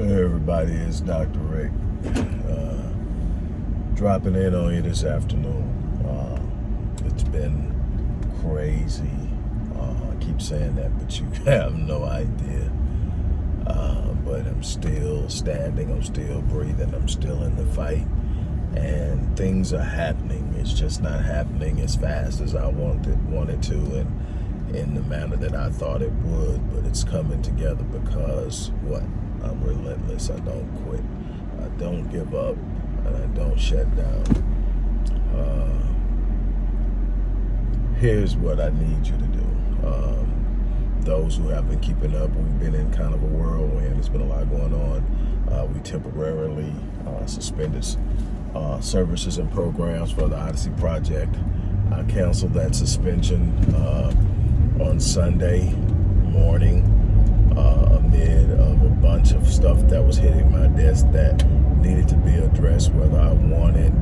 Everybody, it's Dr. Rick. Uh, dropping in on you this afternoon. Uh, it's been crazy. Uh, I keep saying that, but you have no idea. Uh, but I'm still standing, I'm still breathing, I'm still in the fight. And things are happening. It's just not happening as fast as I wanted, wanted to and in the manner that I thought it would. But it's coming together because what? I'm relentless. I don't quit. I don't give up, and I don't shut down. Uh, here's what I need you to do. Um, those who have been keeping up, we've been in kind of a whirlwind. There's been a lot going on. Uh, we temporarily uh, suspended uh, services and programs for the Odyssey Project. I canceled that suspension uh, on Sunday morning uh, amid of a bunch of stuff that was hitting my desk that needed to be addressed, whether I wanted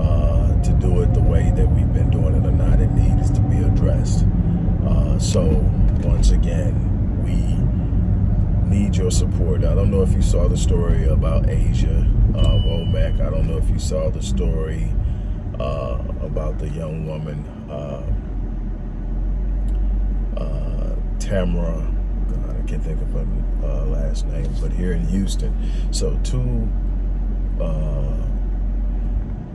uh, to do it the way that we've been doing it or not, it needs to be addressed. Uh, so once again, we need your support. I don't know if you saw the story about Asia uh, Womack. I don't know if you saw the story uh, about the young woman, uh, uh Tamara can't think of her uh, last name, but here in Houston. So two uh,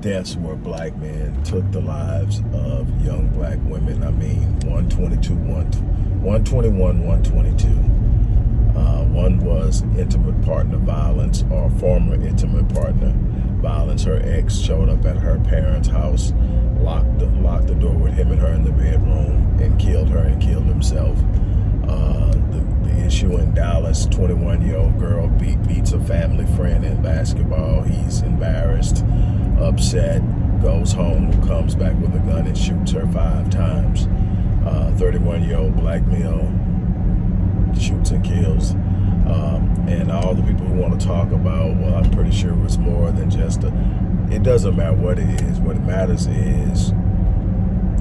deaths where black men took the lives of young black women. I mean, 122, 121, 122. Uh, one was intimate partner violence or former intimate partner violence. Her ex showed up at her parents' house, locked the, locked the door with him and her in the bedroom, and killed her and killed himself. Uh, issue in Dallas, 21-year-old girl beat, beats a family friend in basketball. He's embarrassed, upset, goes home, comes back with a gun and shoots her five times. 31-year-old uh, black male shoots and kills. Um, and all the people who want to talk about, well, I'm pretty sure it was more than just a, it doesn't matter what it is. What matters is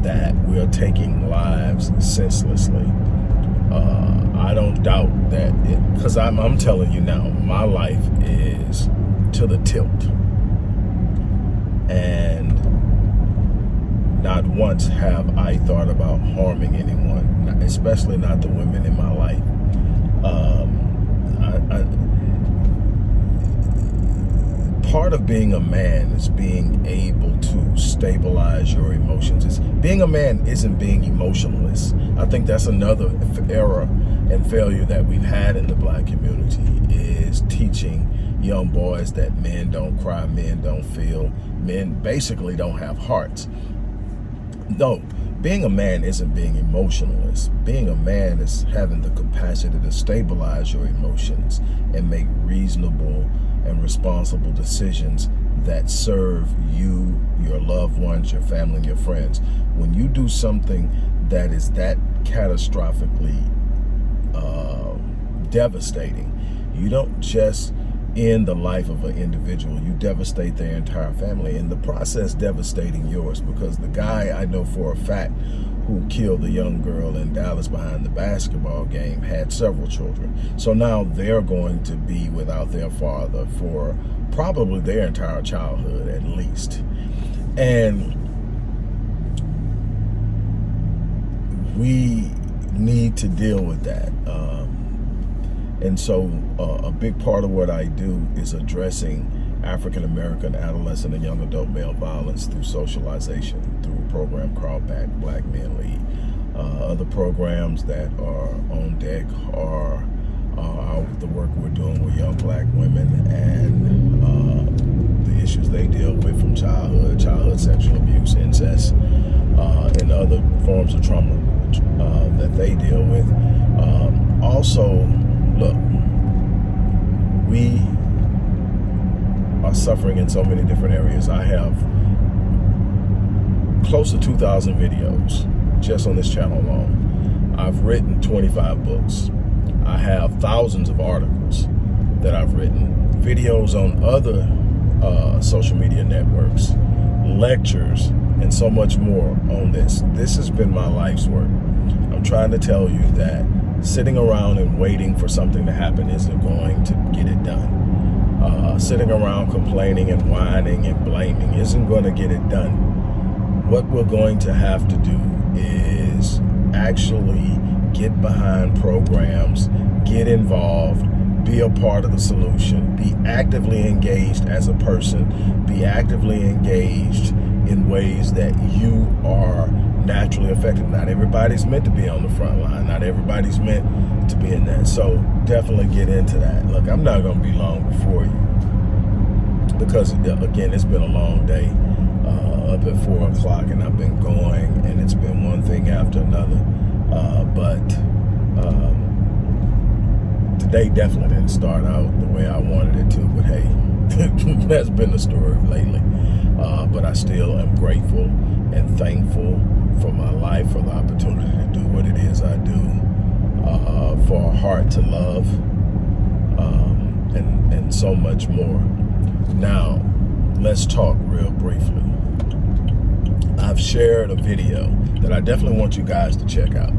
that we're taking lives senselessly. Uh, I don't doubt that because I'm, I'm telling you now, my life is to the tilt. And not once have I thought about harming anyone, especially not the women in my life. Um, I, I, part of being a man is being able to stabilize your emotions. It's, being a man isn't being emotionless. I think that's another error and failure that we've had in the black community is teaching young boys that men don't cry, men don't feel, men basically don't have hearts. No, being a man isn't being emotionless. Being a man is having the capacity to stabilize your emotions and make reasonable and responsible decisions that serve you, your loved ones, your family, your friends. When you do something that is that catastrophically uh, devastating, you don't just end the life of an individual, you devastate their entire family. In the process, devastating yours because the guy I know for a fact who killed the young girl in Dallas behind the basketball game had several children. So now they're going to be without their father for probably their entire childhood at least. And we need to deal with that. Um, and so uh, a big part of what I do is addressing African-American adolescent and young adult male violence through socialization program called Back Black Men Lead. Uh, other programs that are on deck are uh, the work we're doing with young black women and uh, the issues they deal with from childhood, childhood sexual abuse, incest, uh, and other forms of trauma uh, that they deal with. Um, also, look, we are suffering in so many different areas. I have close to 2,000 videos just on this channel alone. I've written 25 books. I have thousands of articles that I've written, videos on other uh, social media networks, lectures, and so much more on this. This has been my life's work. I'm trying to tell you that sitting around and waiting for something to happen isn't going to get it done. Uh, sitting around complaining and whining and blaming isn't going to get it done. What we're going to have to do is actually get behind programs, get involved, be a part of the solution, be actively engaged as a person, be actively engaged in ways that you are naturally affected. Not everybody's meant to be on the front line. Not everybody's meant to be in that. So definitely get into that. Look, I'm not going to be long before you because, again, it's been a long day up at 4 o'clock and I've been going and it's been one thing after another. Uh, but um, today definitely didn't start out the way I wanted it to. But hey, that's been the story lately. Uh, but I still am grateful and thankful for my life, for the opportunity to do what it is I do, uh, for a heart to love, um, and, and so much more. Now, let's talk real briefly. I've shared a video that I definitely want you guys to check out.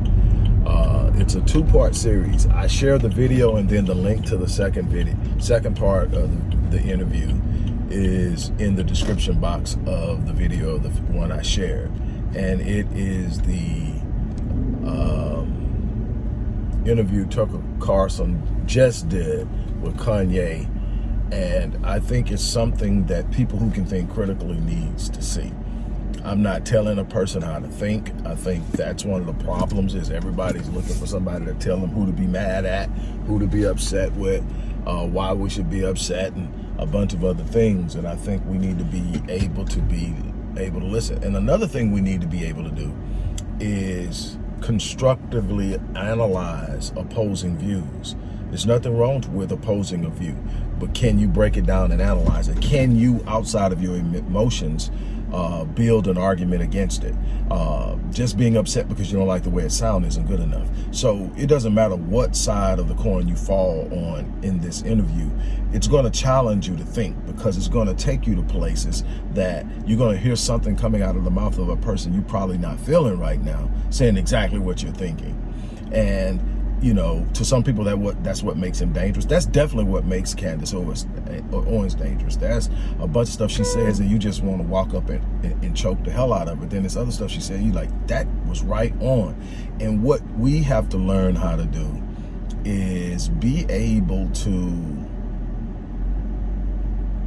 Uh, it's a two-part series. I share the video and then the link to the second video, second part of the interview is in the description box of the video, the one I shared. And it is the um, interview Tucker Carlson just did with Kanye. And I think it's something that people who can think critically needs to see. I'm not telling a person how to think. I think that's one of the problems is everybody's looking for somebody to tell them who to be mad at, who to be upset with, uh, why we should be upset, and a bunch of other things. And I think we need to be able to be able to listen. And another thing we need to be able to do is constructively analyze opposing views. There's nothing wrong with opposing a view, but can you break it down and analyze it? Can you, outside of your emotions, uh, build an argument against it. Uh, just being upset because you don't like the way it sounds isn't good enough. So it doesn't matter what side of the coin you fall on in this interview. It's going to challenge you to think because it's going to take you to places that you're going to hear something coming out of the mouth of a person you're probably not feeling right now saying exactly what you're thinking. And you know, to some people that what that's what makes him dangerous. That's definitely what makes Candace Owens, eh, Owens dangerous. That's a bunch of stuff she says and you just want to walk up and, and, and, choke the hell out of it. Then there's other stuff she said, you like, that was right on. And what we have to learn how to do is be able to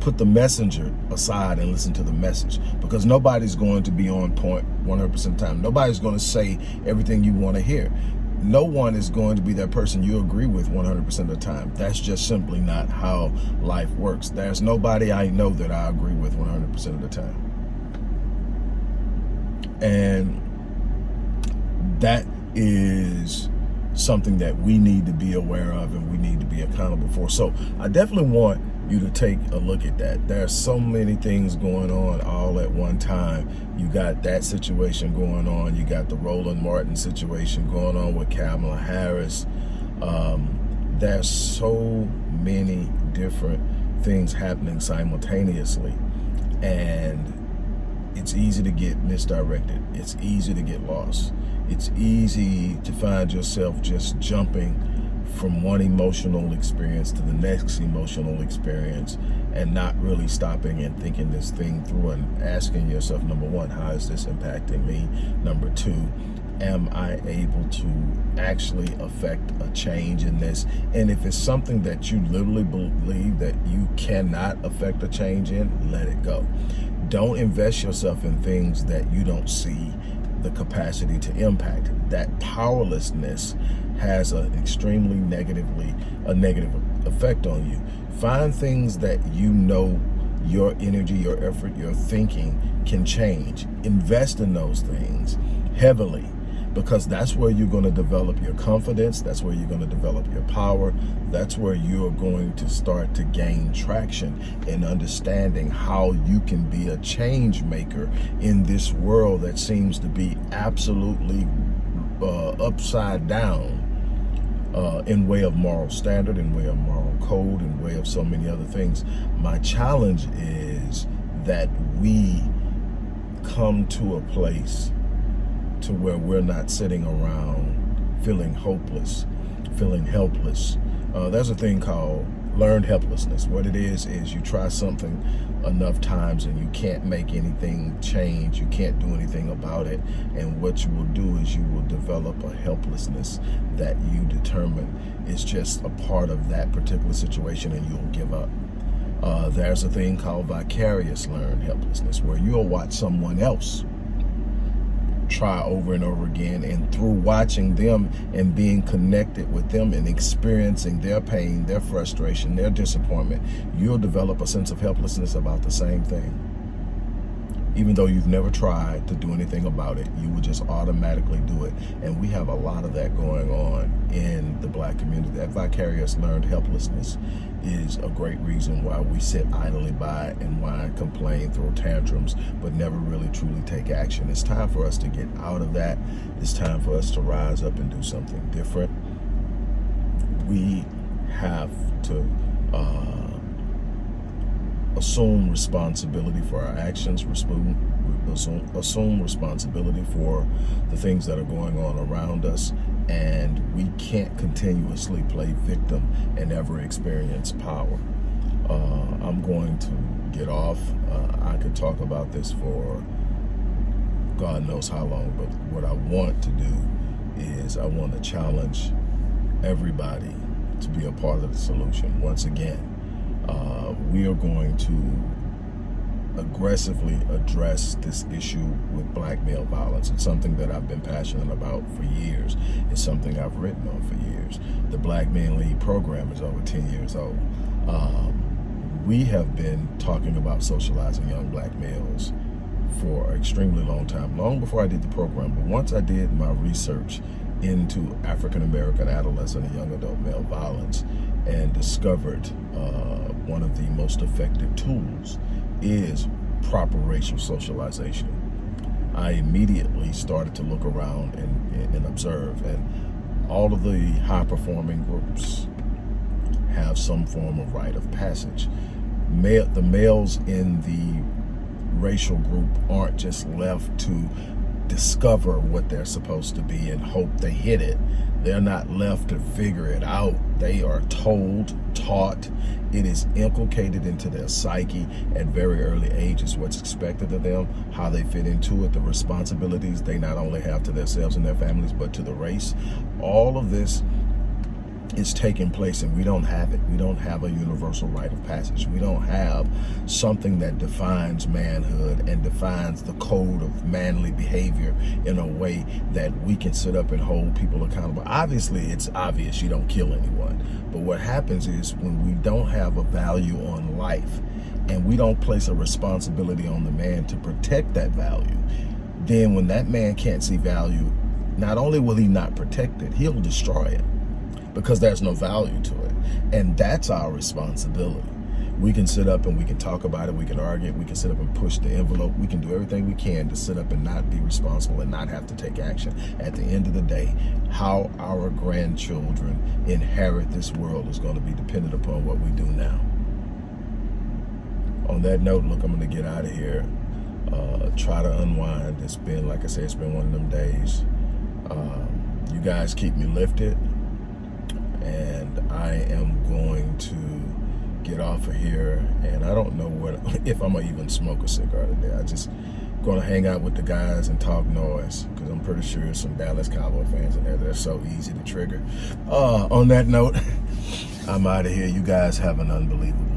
put the messenger aside and listen to the message because nobody's going to be on point 100% of the time. Nobody's going to say everything you want to hear no one is going to be that person you agree with 100% of the time. That's just simply not how life works. There's nobody I know that I agree with 100% of the time. And that is something that we need to be aware of and we need to be accountable for. So I definitely want you to take a look at that. There's so many things going on all at one time. You got that situation going on. You got the Roland Martin situation going on with Kamala Harris. Um, there's so many different things happening simultaneously. And it's easy to get misdirected. It's easy to get lost. It's easy to find yourself just jumping from one emotional experience to the next emotional experience and not really stopping and thinking this thing through and asking yourself, number one, how is this impacting me? Number two, am I able to actually affect a change in this? And if it's something that you literally believe that you cannot affect a change in, let it go. Don't invest yourself in things that you don't see the capacity to impact. That powerlessness has an extremely negatively a negative effect on you. Find things that you know your energy, your effort, your thinking can change. Invest in those things heavily because that's where you're going to develop your confidence. That's where you're going to develop your power. That's where you're going to start to gain traction in understanding how you can be a change maker in this world that seems to be absolutely uh, upside down uh, in way of moral standard, in way of moral code, in way of so many other things. My challenge is that we come to a place to where we're not sitting around feeling hopeless feeling helpless. Uh, there's a thing called learned helplessness. What it is, is you try something enough times and you can't make anything change. You can't do anything about it. And what you will do is you will develop a helplessness that you determine is just a part of that particular situation and you'll give up. Uh, there's a thing called vicarious learned helplessness where you'll watch someone else try over and over again and through watching them and being connected with them and experiencing their pain, their frustration, their disappointment, you'll develop a sense of helplessness about the same thing. Even though you've never tried to do anything about it, you will just automatically do it. And we have a lot of that going on in the black community. That vicarious learned helplessness is a great reason why we sit idly by and why complain, throw tantrums, but never really truly take action. It's time for us to get out of that. It's time for us to rise up and do something different. We have to uh, assume responsibility for our actions, assume, assume responsibility for the things that are going on around us, and we can't continuously play victim and never experience power. Uh, I'm going to get off. Uh, I could talk about this for God knows how long, but what I want to do is I want to challenge everybody to be a part of the solution. Once again, uh, we are going to aggressively address this issue with black male violence. It's something that I've been passionate about for years. It's something I've written on for years. The Black Men Lead program is over 10 years old. Um, we have been talking about socializing young black males for an extremely long time, long before I did the program. But once I did my research into African-American adolescent and young adult male violence and discovered uh, one of the most effective tools is proper racial socialization. I immediately started to look around and, and observe and all of the high performing groups have some form of rite of passage. The males in the racial group aren't just left to discover what they're supposed to be and hope they hit it. They're not left to figure it out. They are told, taught. It is inculcated into their psyche at very early ages what's expected of them, how they fit into it, the responsibilities they not only have to themselves and their families, but to the race. All of this is taking place and we don't have it. We don't have a universal rite of passage. We don't have something that defines manhood and defines the code of manly behavior in a way that we can sit up and hold people accountable. Obviously, it's obvious you don't kill anyone. But what happens is when we don't have a value on life and we don't place a responsibility on the man to protect that value, then when that man can't see value, not only will he not protect it, he'll destroy it because there's no value to it. And that's our responsibility. We can sit up and we can talk about it. We can argue. We can sit up and push the envelope. We can do everything we can to sit up and not be responsible and not have to take action. At the end of the day, how our grandchildren inherit this world is going to be dependent upon what we do now. On that note, look, I'm going to get out of here. Uh, try to unwind. It's been, like I said, it's been one of them days. Um, you guys keep me lifted and I am going to get off of here and I don't know what if I'm gonna even smoke a cigar today. I just gonna hang out with the guys and talk noise because I'm pretty sure there's some Dallas Cowboy fans in there that are so easy to trigger. Uh, on that note, I'm out of here. You guys have an unbelievable.